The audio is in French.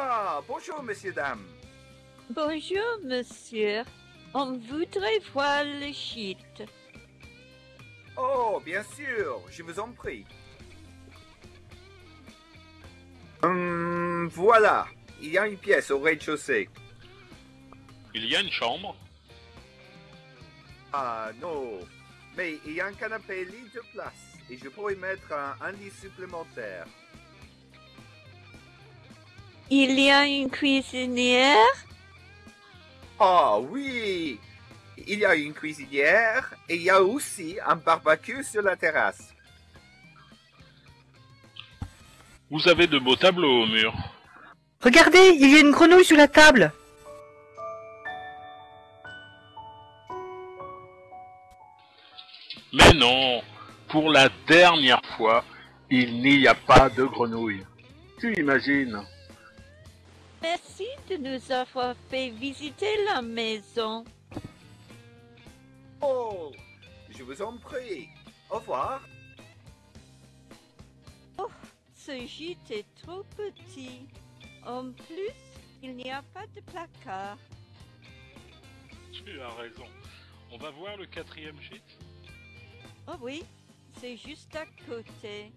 Ah, bonjour, messieurs, dames. Bonjour, monsieur. On voudrait voir le gîte. Oh, bien sûr, je vous en prie. Hum, voilà, il y a une pièce au rez-de-chaussée. Il y a une chambre. Ah non, mais il y a un canapé lit de place et je pourrais mettre un, un lit supplémentaire. Il y a une cuisinière? Ah oui, il y a une cuisinière et il y a aussi un barbecue sur la terrasse. Vous avez de beaux tableaux au mur. Regardez, il y a une grenouille sous la table. Mais non, pour la dernière fois, il n'y a pas de grenouille. Tu imagines? Merci de nous avoir fait visiter la maison. Oh, je vous en prie. Au revoir. Ce gîte est trop petit. En plus, il n'y a pas de placard. Tu as raison. On va voir le quatrième gîte Oh oui, c'est juste à côté.